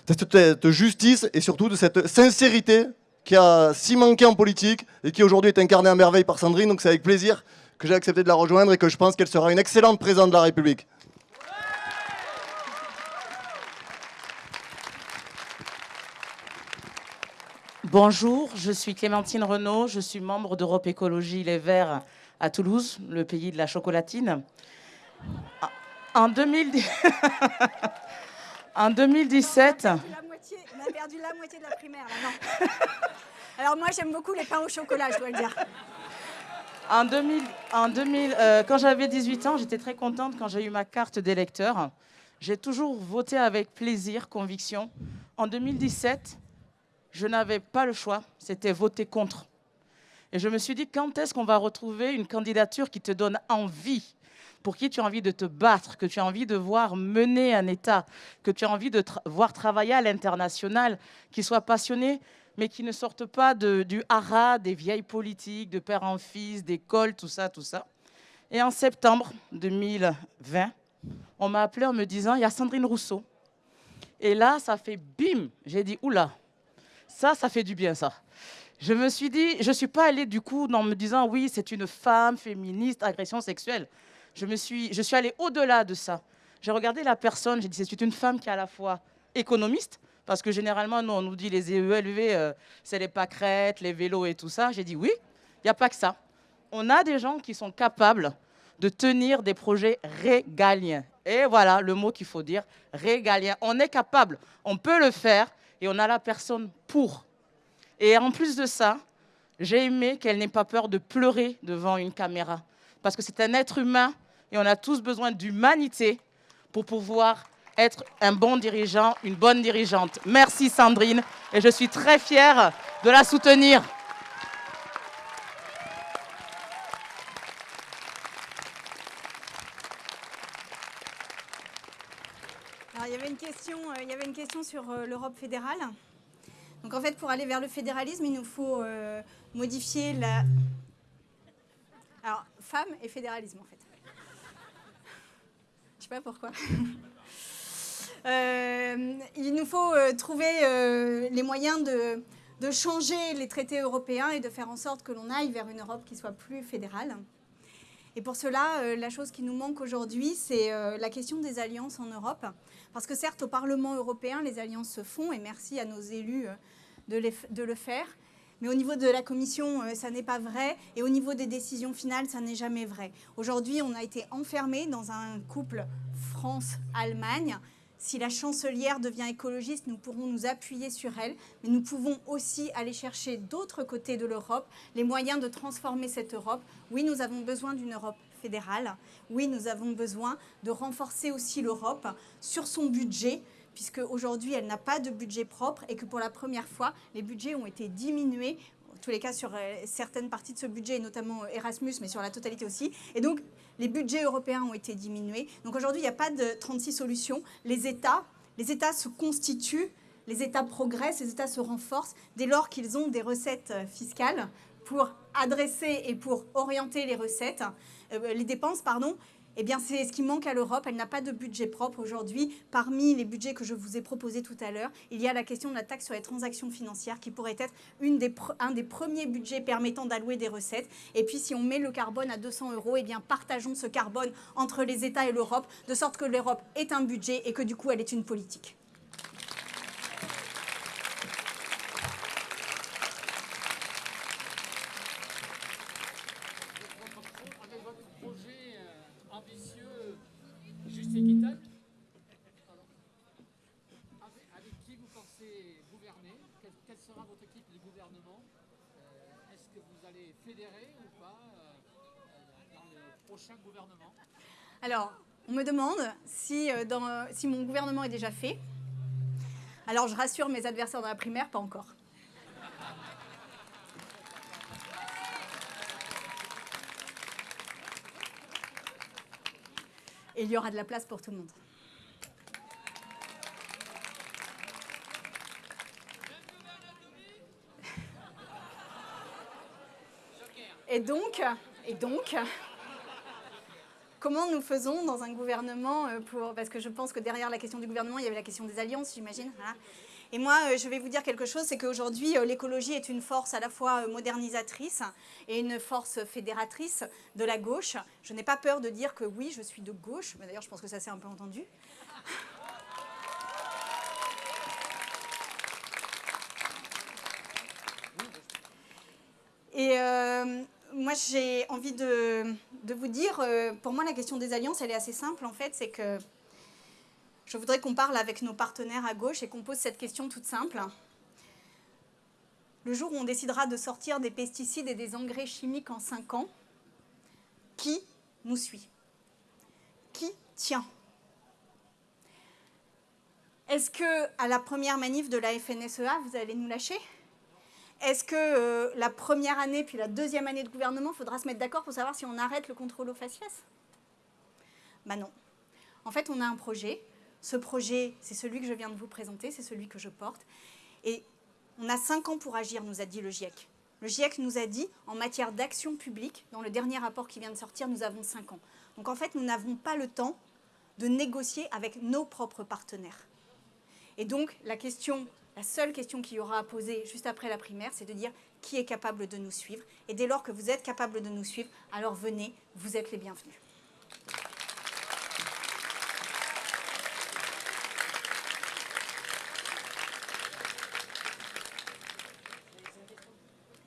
cette, cette, justice et surtout de cette sincérité qui a si manqué en politique et qui aujourd'hui est incarnée à merveille par Sandrine. Donc c'est avec plaisir que j'ai accepté de la rejoindre et que je pense qu'elle sera une excellente présidente de la République. Bonjour, je suis Clémentine Renaud, je suis membre d'Europe Écologie Les Verts à Toulouse, le pays de la chocolatine. En, 2017... on a perdu la moitié de la primaire, là, non. Alors moi, j'aime beaucoup les pains au chocolat, je dois le dire. En 2000, en 2000 euh, quand j'avais 18 ans, j'étais très contente quand j'ai eu ma carte d'électeur. J'ai toujours voté avec plaisir, conviction. En 2017, je n'avais pas le choix, c'était voter contre. Et je me suis dit, quand est-ce qu'on va retrouver une candidature qui te donne envie, pour qui tu as envie de te battre, que tu as envie de voir mener un État, que tu as envie de voir travailler à l'international, qui soit passionné mais qui ne sortent pas du haras des vieilles politiques, de père en fils, d'école, tout ça, tout ça. Et en septembre 2020, on m'a appelé en me disant, il y a Sandrine Rousseau. Et là, ça fait bim. J'ai dit, oula, ça, ça fait du bien, ça. Je me suis dit, je ne suis pas allée du coup en me disant, oui, c'est une femme féministe, agression sexuelle. Je, me suis, je suis allée au-delà de ça. J'ai regardé la personne, j'ai dit, c'est une femme qui est à la fois économiste, parce que généralement, nous, on nous dit les EELV, euh, c'est les pâquerettes, les vélos et tout ça. J'ai dit oui, il n'y a pas que ça. On a des gens qui sont capables de tenir des projets régaliens. Et voilà le mot qu'il faut dire, régalien. On est capable, on peut le faire et on a la personne pour. Et en plus de ça, j'ai aimé qu'elle n'ait pas peur de pleurer devant une caméra. Parce que c'est un être humain et on a tous besoin d'humanité pour pouvoir être un bon dirigeant, une bonne dirigeante. Merci Sandrine et je suis très fière de la soutenir. il y avait une question, euh, sur euh, l'Europe fédérale. Donc en fait, pour aller vers le fédéralisme, il nous faut euh, modifier la... Alors, femme et fédéralisme, en fait. Je sais pas pourquoi. Euh, il nous faut trouver les moyens de, changer les traités européens et de faire en sorte que l'on aille vers une Europe qui soit plus fédérale. Et pour cela, la chose qui nous manque aujourd'hui, c'est la question des alliances en Europe. Parce que certes, au Parlement européen, les alliances se font, et merci à nos élus de, de le faire. Mais au niveau de la Commission, ça n'est pas vrai. Et au niveau des décisions finales, ça n'est jamais vrai. Aujourd'hui, on a été enfermé dans un couple France-Allemagne si la chancelière devient écologiste, nous pourrons nous appuyer sur elle, mais nous pouvons aussi aller chercher d'autres côtés de l'Europe les moyens de transformer cette Europe. Oui, nous avons besoin d'une Europe fédérale. Oui, nous avons besoin de renforcer aussi l'Europe sur son budget, puisque aujourd'hui elle n'a pas de budget propre et que pour la première fois, les budgets ont été diminués en tous les cas sur euh, certaines parties de ce budget, notamment Erasmus, mais sur la totalité aussi. Et donc, les budgets européens ont été diminués. Donc aujourd'hui, il n'y a pas de 36 solutions. Les États, les États se constituent, les États progressent, les États se renforcent dès lors qu'ils ont des recettes euh, fiscales pour adresser et pour orienter les recettes, euh, les dépenses, pardon, eh bien, c'est ce qui manque à l'Europe. Elle n'a pas de budget propre aujourd'hui. Parmi les budgets que je vous ai proposés tout à l'heure, il y a la question de la taxe sur les transactions financières qui pourrait être une des un des premiers budgets permettant d'allouer des recettes. Et puis, si on met le carbone à 200 euros, eh bien, partageons ce carbone entre les États et l'Europe, de sorte que l'Europe est un budget et que du coup, elle est une politique. Prochain gouvernement Alors, on me demande si, euh, dans, si mon gouvernement est déjà fait. Alors, je rassure mes adversaires dans la primaire, pas encore. Et il y aura de la place pour tout le monde. Et donc, et donc, comment nous faisons dans un gouvernement euh, pour parce que je pense que derrière la question du gouvernement, il y avait la question des alliances, j'imagine. voilà. Et moi, euh, je vais vous dire quelque chose, c'est qu'aujourd'hui, euh, l'écologie est une force à la fois modernisatrice et une force fédératrice de la gauche. Je n'ai pas peur de dire que oui, je suis de gauche, mais d'ailleurs, je pense que ça s'est un peu entendu. Et moi, j'ai envie de, vous dire, euh, pour moi, la question des alliances, elle est assez simple, en fait, c'est que je voudrais qu'on parle avec nos partenaires à gauche et qu'on pose cette question toute simple. Le jour où on décidera de sortir des pesticides et des engrais chimiques en 5 ans, qui nous suit? Qui tient? Est-ce que à la première manif de la FNSEA, vous allez nous lâcher? Est-ce que euh, la première année puis la deuxième année de gouvernement, faudra se mettre d'accord pour savoir si on arrête le contrôle au faciès? Ben non. En fait, on a un projet. Ce projet, c'est celui que je viens de vous présenter, c'est celui que je porte. Et on a cinq ans pour agir, nous a dit le GIEC. Le GIEC nous a dit, en matière d'action publique, dans le dernier rapport qui vient de sortir, nous avons cinq ans. Donc en fait, nous n'avons pas le temps de négocier avec nos propres partenaires. Et donc, la question, la seule question qu'il y aura à poser juste après la primaire, c'est de dire qui est capable de nous suivre. Et dès lors que vous êtes capable de nous suivre, alors venez, vous êtes les bienvenus.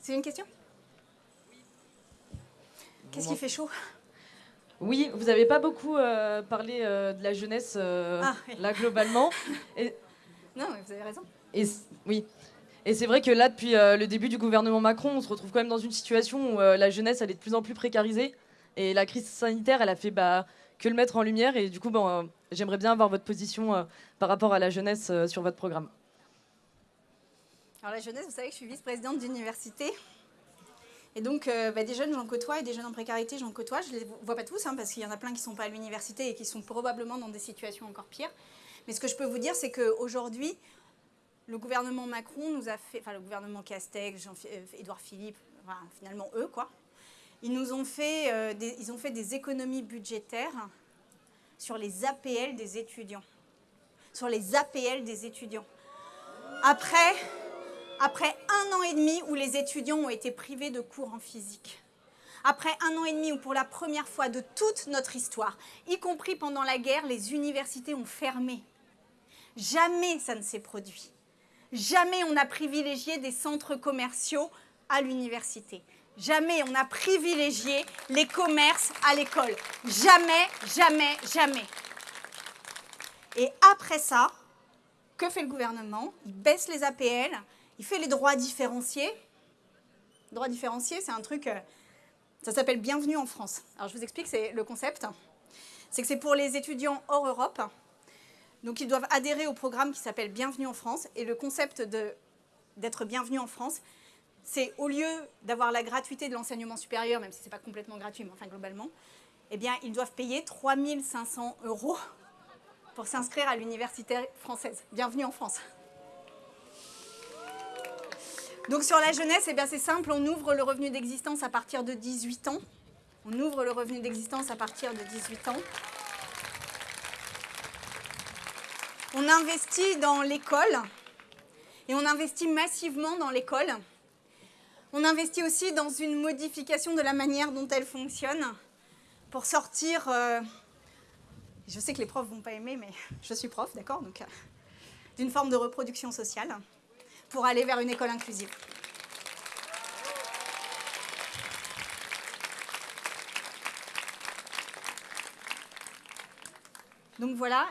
C'est une question? Qu'est-ce qui fait chaud? Oui, vous n'avez pas beaucoup euh, parlé euh, de la jeunesse euh, Ah, oui. là globalement. Et, Non, mais vous avez raison. Et oui. Et c'est vrai que là, depuis euh, le début du gouvernement Macron, on se retrouve quand même dans une situation où euh, la jeunesse, elle est de plus en plus précarisée. Et la crise sanitaire, elle a fait bah, que le mettre en lumière. Et du coup, euh, j'aimerais bien avoir votre position par rapport à la jeunesse sur votre programme. Alors la jeunesse, vous savez que je suis vice-présidente d'université. Et donc, bah, des jeunes, j'en côtoie, et des jeunes en précarité, j'en côtoie. Je ne les vois pas tous, hein, parce qu'il y en a plein qui ne sont pas à l'université et qui sont probablement dans des situations encore pires. Mais ce que je peux vous dire, c'est qu'aujourd'hui, le gouvernement Macron nous a fait, enfin le gouvernement Castex, euh, Édouard Philippe, finalement eux, quoi, ils nous ont fait, euh, des, ils ont fait des économies budgétaires sur les APL des étudiants. Sur les APL des étudiants. Après, après un an et demi où les étudiants ont été privés de cours en physique, après un an et demi où pour la première fois de toute notre histoire, y compris pendant la guerre, les universités ont fermé, jamais ça ne s'est produit. Jamais on a privilégié des centres commerciaux à l'université. Jamais on a privilégié les commerces à l'école. Jamais, jamais, jamais. Et après ça, que fait le gouvernement? Il baisse les APL, il fait les droits différenciés. Droits différenciés, c'est un truc, euh, ça s'appelle Bienvenue en France. Alors je vous explique, c'est le concept. C'est que c'est pour les étudiants hors Europe. Donc ils doivent adhérer au programme qui s'appelle Bienvenue en France. Et le concept d'être bienvenu en France, c'est au lieu d'avoir la gratuité de l'enseignement supérieur, même si ce n'est pas complètement gratuit, mais enfin globalement, eh bien ils doivent payer 3500 euros pour s'inscrire à l'université française. Bienvenue en France. Donc sur la jeunesse, eh c'est simple, on ouvre le revenu d'existence à partir de 18 ans. On ouvre le revenu d'existence à partir de 18 ans. On investit dans l'école et on investit massivement dans l'école. On investit aussi dans une modification de la manière dont elle fonctionne pour sortir. euh, je sais que les profs vont pas aimer, mais je suis prof, d'accord Donc, euh, d'une forme de reproduction sociale pour aller vers une école inclusive. Donc voilà,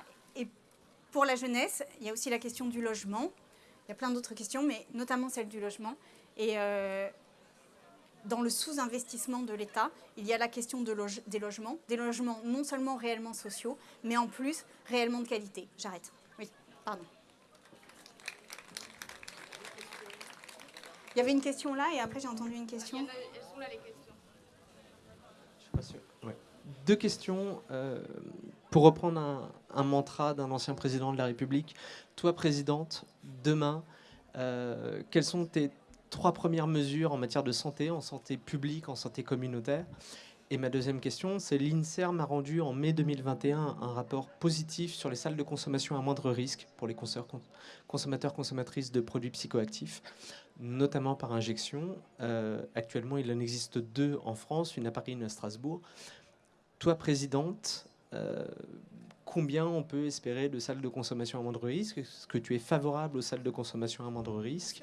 pour la jeunesse, il y a aussi la question du logement. Il y a plein d'autres questions, mais notamment celle du logement. Et euh, dans le sous-investissement de l'État, il y a la question de loge- des logements, des logements non seulement réellement sociaux, mais en plus réellement de qualité. J'arrête. Oui, pardon. Il y avait une question là et après j'ai entendu une question. Je suis pas sûr. Ouais. Deux questions. euh, pour reprendre un, mantra d'un ancien président de la République, toi, présidente, demain, euh, quelles sont tes trois premières mesures en matière de santé, en santé publique, en santé communautaire? Et ma deuxième question, c'est l'INSERM a rendu en mai 2021 un rapport positif sur les salles de consommation à moindre risque pour les consommateurs, consommateurs consommatrices de produits psychoactifs, notamment par injection. Euh, actuellement, il en existe deux en France, une à Paris, une à Strasbourg. Toi, présidente, euh, combien on peut espérer de salles de consommation à moindre risque? Est-ce que tu es favorable aux salles de consommation à moindre risque?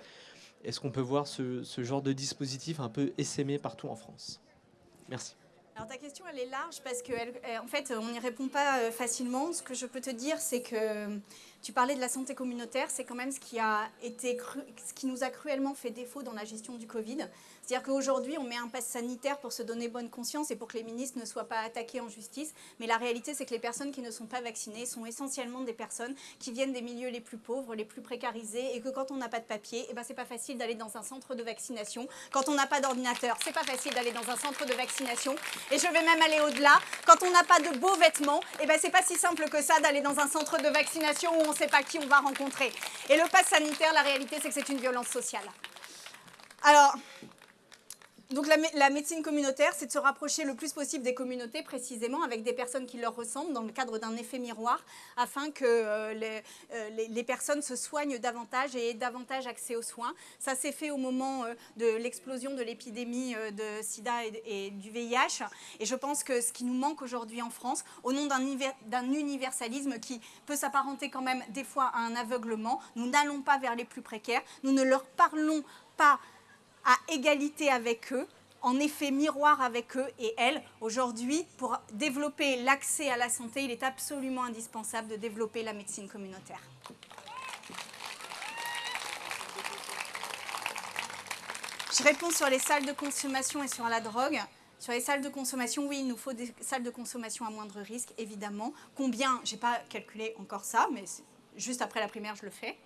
Est-ce qu'on peut voir ce, genre de dispositif un peu essaimé partout en France? Merci. Alors ta question elle est large parce que elle- elle- en fait on n'y répond pas euh, facilement. Ce que je peux te dire c'est que tu parlais de la santé communautaire, c'est quand même ce qui a été ce qui nous a cruellement fait défaut dans la gestion du Covid. C'est-à-dire qu'aujourd'hui on met un pass sanitaire pour se donner bonne conscience et pour que les ministres ne soient pas attaqués en justice. Mais la réalité c'est que les personnes qui ne sont pas vaccinées sont essentiellement des personnes qui viennent des milieux les plus pauvres, les plus précarisés et que quand on n'a pas de papier, eh ben c'est pas facile d'aller dans un centre de vaccination. Quand on n'a pas d'ordinateur, c'est pas facile d'aller dans un centre de vaccination. Et je vais même aller au-delà. Quand on n'a pas de beaux vêtements, eh ben c'est pas si simple que ça d'aller dans un centre de vaccination on ne sait pas qui on va rencontrer. Et le pass sanitaire, la réalité, c'est que c'est une violence sociale. Alors, donc la, mé- la médecine communautaire, c'est de se rapprocher le plus possible des communautés, précisément avec des personnes qui leur ressemblent, dans le cadre d'un effet miroir, afin que euh, les, euh, les- personnes se soignent davantage et aient davantage accès aux soins. Ça s'est fait au moment euh, de l'explosion de l'épidémie de sida et, et du VIH. Et je pense que ce qui nous manque aujourd'hui en France, au nom d'un universalisme qui peut s'apparenter quand même des fois à un aveuglement, nous n'allons pas vers les plus précaires, nous ne leur parlons pas à égalité avec eux, en effet miroir avec eux et elles. Aujourd'hui, pour développer l'accès à la santé, il est absolument indispensable de développer la médecine communautaire. Je réponds sur les salles de consommation et sur la drogue. Sur les salles de consommation, oui, il nous faut des salles de consommation à moindre risque, évidemment. Combien Je n'ai pas calculé encore ça, mais juste après la primaire, je le fais.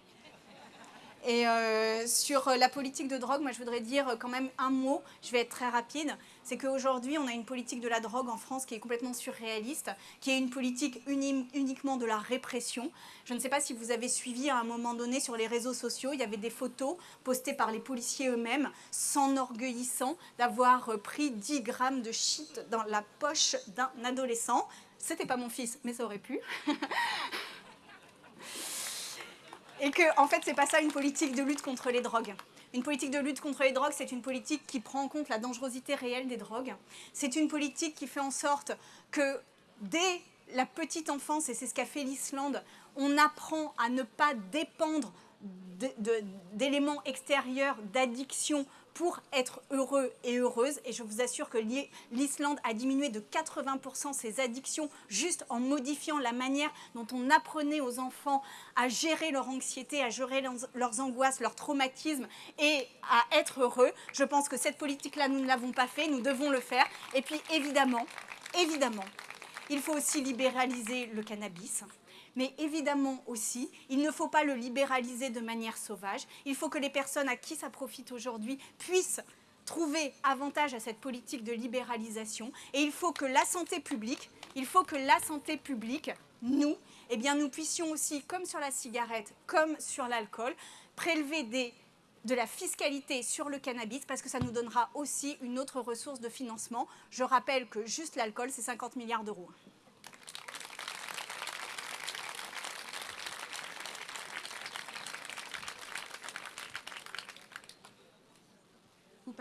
Et euh, sur euh, la politique de drogue, moi je voudrais dire euh, quand même un mot, je vais être très rapide, c'est qu'aujourd'hui on a une politique de la drogue en France qui est complètement surréaliste, qui est une politique uni- uniquement de la répression. Je ne sais pas si vous avez suivi à un moment donné sur les réseaux sociaux, il y avait des photos postées par les policiers eux-mêmes, s'enorgueillissant d'avoir pris 10 grammes de shit dans la poche d'un adolescent. C'était pas mon fils, mais ça aurait pu. Et que, en fait, c'est pas ça une politique de lutte contre les drogues. Une politique de lutte contre les drogues, c'est une politique qui prend en compte la dangerosité réelle des drogues. C'est une politique qui fait en sorte que dès la petite enfance, et c'est ce qu'a fait l'Islande, on apprend à ne pas dépendre d'éléments extérieurs, d'addiction pour être heureux et heureuse. Et je vous assure que l'I- l'Islande a diminué de 80% ses addictions juste en modifiant la manière dont on apprenait aux enfants à gérer leur anxiété, à gérer leurs angoisses, leurs traumatismes et à être heureux. Je pense que cette politique-là, nous ne l'avons pas fait, nous devons le faire. Et puis évidemment, évidemment, il faut aussi libéraliser le cannabis. Mais évidemment aussi, il ne faut pas le libéraliser de manière sauvage. Il faut que les personnes à qui ça profite aujourd'hui puissent trouver avantage à cette politique de libéralisation. Et il faut que la santé publique, nous, eh nous puissions aussi, comme sur la cigarette, comme sur l'alcool, prélever de la fiscalité sur le cannabis parce que ça nous donnera aussi une autre ressource de financement. Je rappelle que juste l'alcool, c'est 50 milliards d'euros.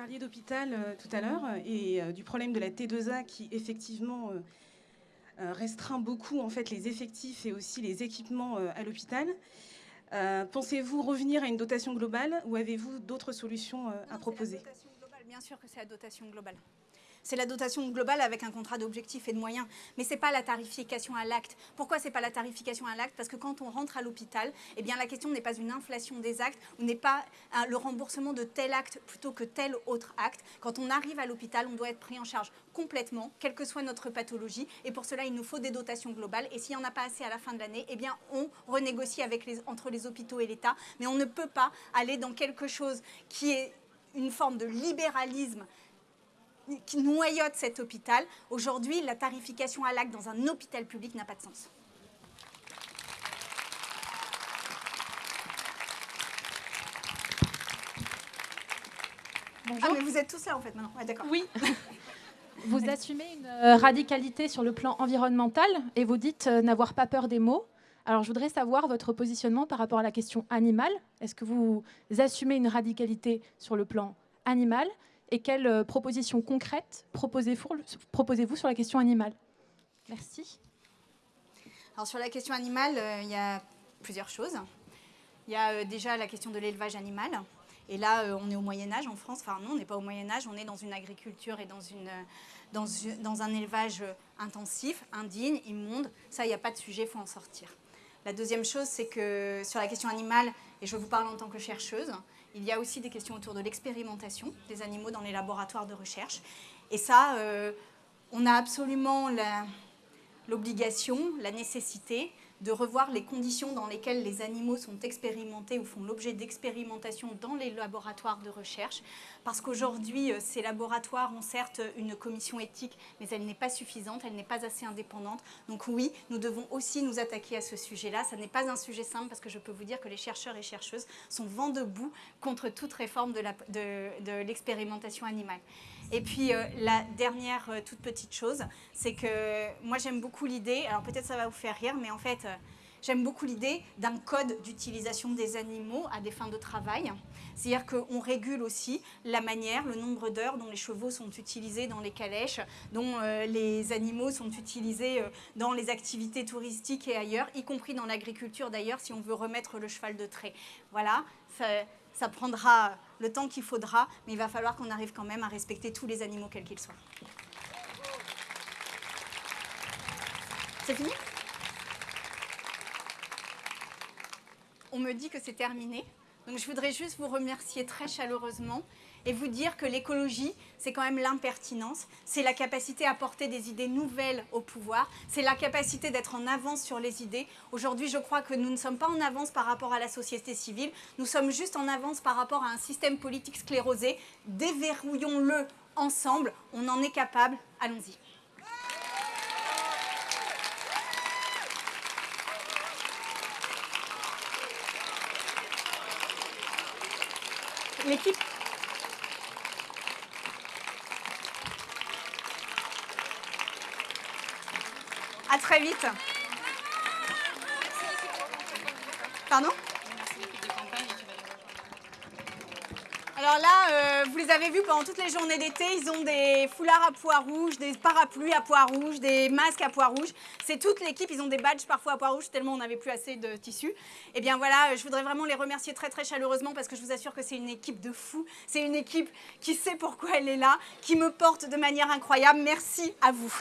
Parliez d'hôpital euh, tout à l'heure et euh, du problème de la T2A qui effectivement euh, restreint beaucoup en fait les effectifs et aussi les équipements à l'hôpital. Pensez-vous revenir à une dotation globale ou avez-vous d'autres solutions à Non, proposer c'est la dotation globale. Bien sûr que c'est la dotation globale. C'est la dotation globale avec un contrat d'objectifs et de moyens, mais ce n'est pas la tarification à l'acte. Pourquoi ce n'est pas la tarification à l'acte? Parce que quand on rentre à l'hôpital, eh la question n'est pas une inflation des actes, ou n'est pas le remboursement de tel acte plutôt que tel autre acte. Quand on arrive à l'hôpital, on doit être pris en charge complètement, quelle que soit notre pathologie, et pour cela, il nous faut des dotations globales. Et s'il n'y en a pas assez à la fin de l'année, eh bien on renégocie entre les hôpitaux et l'État, mais on ne peut pas aller dans quelque chose qui est une forme de libéralisme qui noyote cet hôpital. Aujourd'hui, la tarification à l'acte dans un hôpital public n'a pas de sens. Ah, mais vous êtes tous là en fait maintenant. Ouais, d'accord. Oui. Vous assumez une euh, radicalité sur le plan environnemental et vous dites euh, n'avoir pas peur des mots. Alors je voudrais savoir votre positionnement par rapport à la question animale. Est-ce que vous assumez une radicalité sur le plan animal et quelles euh, propositions concrètes proposez-vous sur la question animale? Merci. Alors sur la question animale, euh, il y a plusieurs choses. Il y a euh, déjà la question de l'élevage animal. Et là, on est au Moyen Âge en France. Enfin non, on n'est pas au Moyen Âge, on est dans une agriculture et dans, une, dans, dans un élevage intensif, indigne, immonde. Ça, il n'y a pas de sujet, il faut en sortir. La deuxième chose, c'est que sur la question animale, et je vous parle en tant que chercheuse, il y a aussi des questions autour de l'expérimentation des animaux dans les laboratoires de recherche. Et ça, euh, on a absolument l'obligation, la nécessité de revoir les conditions dans lesquelles les animaux sont expérimentés ou font l'objet d'expérimentation dans les laboratoires de recherche. Parce qu'aujourd'hui, euh, ces laboratoires ont certes une commission éthique, mais elle n'est pas suffisante, elle n'est pas assez indépendante. Donc oui, nous devons aussi nous attaquer à ce sujet-là. Ça n'est pas un sujet simple parce que je peux vous dire que les chercheurs et chercheuses sont vent debout contre toute réforme de l'expérimentation animale. Et puis euh, la dernière euh, toute petite chose, c'est que moi j'aime beaucoup l'idée, alors peut-être ça va vous faire rire, mais en fait euh, j'aime beaucoup l'idée d'un code d'utilisation des animaux à des fins de travail. C'est-à-dire qu'on régule aussi la manière, le nombre d'heures dont les chevaux sont utilisés dans les calèches, dont les animaux sont utilisés dans les activités touristiques et ailleurs, y compris dans l'agriculture d'ailleurs, si on veut remettre le cheval de trait. Voilà, ça prendra le temps qu'il faudra, mais il va falloir qu'on arrive quand même à respecter tous les animaux, quels qu'ils soient. C'est fini? On me dit que c'est terminé. Donc je voudrais juste vous remercier très chaleureusement et vous dire que l'écologie, c'est quand même l'impertinence, c'est la capacité à porter des idées nouvelles au pouvoir, c'est la capacité d'être en avance sur les idées. Aujourd'hui, je crois que nous ne sommes pas en avance par rapport à la société civile, nous sommes juste en avance par rapport à un système politique sclérosé. Déverrouillons-le ensemble, on en est capable, allons-y. L'équipe À très vite. Pardon Alors là, euh, vous les avez vus pendant toutes les journées d'été, ils ont des foulards à pois rouges, des parapluies à pois rouges, des masques à pois rouges. C'est toute l'équipe, ils ont des badges parfois à pois rouges tellement on n'avait plus assez de tissu. Et bien voilà, euh, je voudrais vraiment les remercier très très chaleureusement parce que je vous assure que c'est une équipe de fous. C'est une équipe qui sait pourquoi elle est là, qui me porte de manière incroyable. Merci à vous.